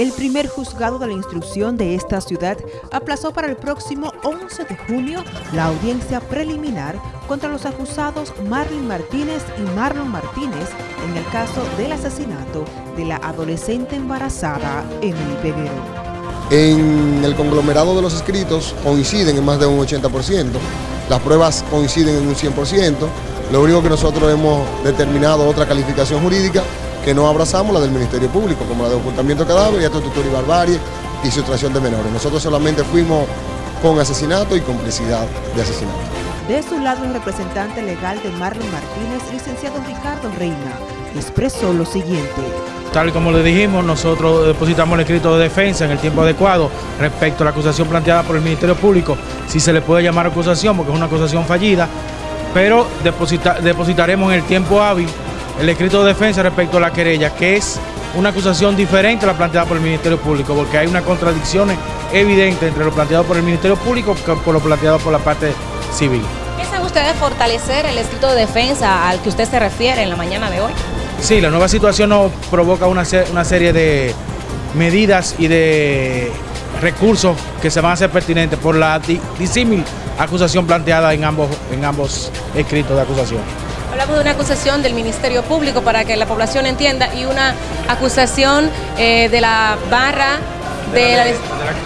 El primer juzgado de la instrucción de esta ciudad aplazó para el próximo 11 de junio la audiencia preliminar contra los acusados Marlin Martínez y Marlon Martínez en el caso del asesinato de la adolescente embarazada Emily Peguero. En el conglomerado de los escritos coinciden en más de un 80%, las pruebas coinciden en un 100%, lo único que nosotros hemos determinado otra calificación jurídica que no abrazamos la del Ministerio Público, como la de ocultamiento de cadáver, y tortura y barbarie y sustracción de menores. Nosotros solamente fuimos con asesinato y complicidad de asesinato. De su lado, el representante legal de Marlon Martínez, licenciado Ricardo Reina, expresó lo siguiente. Tal y como le dijimos, nosotros depositamos el escrito de defensa en el tiempo adecuado respecto a la acusación planteada por el Ministerio Público, si se le puede llamar acusación, porque es una acusación fallida, pero depositaremos en el tiempo hábil el escrito de defensa respecto a la querella, que es una acusación diferente a la planteada por el Ministerio Público, porque hay una contradicción evidente entre lo planteado por el Ministerio Público y por lo planteado por la parte civil. ¿Piensan ustedes fortalecer el escrito de defensa al que usted se refiere en la mañana de hoy? Sí, la nueva situación nos provoca una, una serie de medidas y de recursos que se van a hacer pertinentes por la disímil acusación planteada en ambos, en ambos escritos de acusación. Hablamos de una acusación del Ministerio Público para que la población entienda y una acusación eh, de la barra de,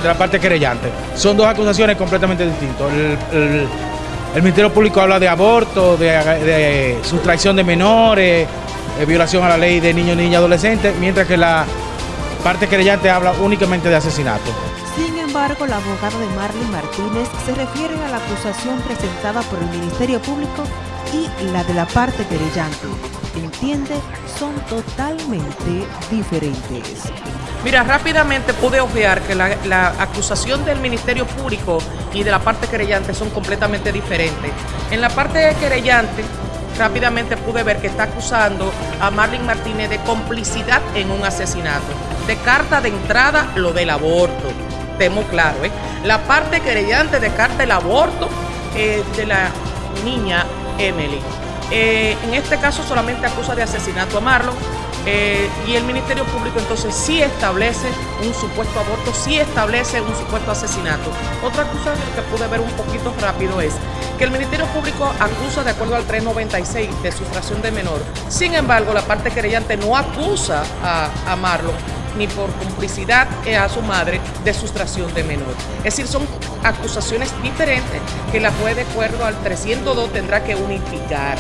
la, parte querellante. Son dos acusaciones completamente distintas. El, Ministerio Público habla de aborto, de, sustracción de menores, de violación a la ley de niños, niñas y adolescentes, mientras que la parte querellante habla únicamente de asesinato. Sin embargo, la abogada de Marlene Martínez se refiere a la acusación presentada por el Ministerio Público y la de la parte querellante, entiende, son totalmente diferentes. Mira, rápidamente pude obviar que la, acusación del Ministerio Público y de la parte querellante son completamente diferentes. En la parte querellante, rápidamente pude ver que está acusando a Marlene Martínez de complicidad en un asesinato. De carta de entrada, lo del aborto. Temo claro, ¿eh? La parte querellante de carta del aborto eh, de la niña Emily. Eh, en este caso solamente acusa de asesinato a Marlon eh, y el Ministerio Público entonces sí establece un supuesto aborto, sí establece un supuesto asesinato. Otra acusación que pude ver un poquito rápido es que el Ministerio Público acusa de acuerdo al 396 de sustracción de menor. Sin embargo, la parte querellante no acusa a, a Marlon ni por complicidad a su madre de sustracción de menor. Es decir, son acusaciones diferentes que la juez de acuerdo al 302 tendrá que unificar.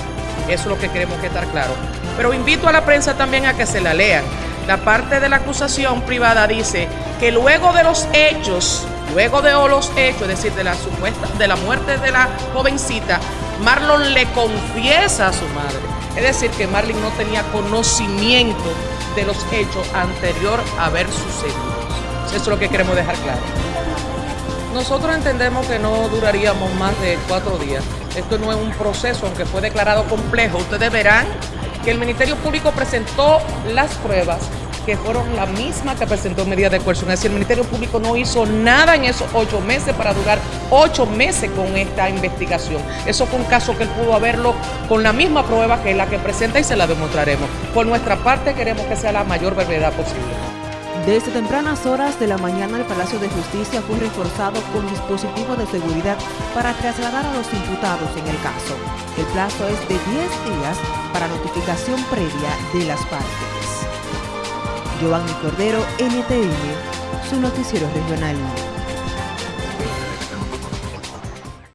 Eso es lo que queremos que estar claro. Pero invito a la prensa también a que se la lean. La parte de la acusación privada dice que luego de los hechos, luego de los hechos, es decir, de la supuesta, de la muerte de la jovencita, Marlon le confiesa a su madre. Es decir, que Marlon no tenía conocimiento de los hechos anterior a haber sucedido. Eso es lo que queremos dejar claro. Nosotros entendemos que no duraríamos más de cuatro días. Esto no es un proceso, aunque fue declarado complejo. Ustedes verán que el Ministerio Público presentó las pruebas que fueron la misma que presentó medida de coerción. Es decir, el Ministerio Público no hizo nada en esos ocho meses para durar ocho meses con esta investigación. Eso fue un caso que él pudo haberlo con la misma prueba que es la que presenta y se la demostraremos. Por nuestra parte queremos que sea la mayor brevedad posible. Desde tempranas horas de la mañana el Palacio de Justicia fue reforzado con dispositivos de seguridad para trasladar a los imputados en el caso. El plazo es de 10 días para notificación previa de las partes. Giovanni Cordero, NTN, su noticiero regional.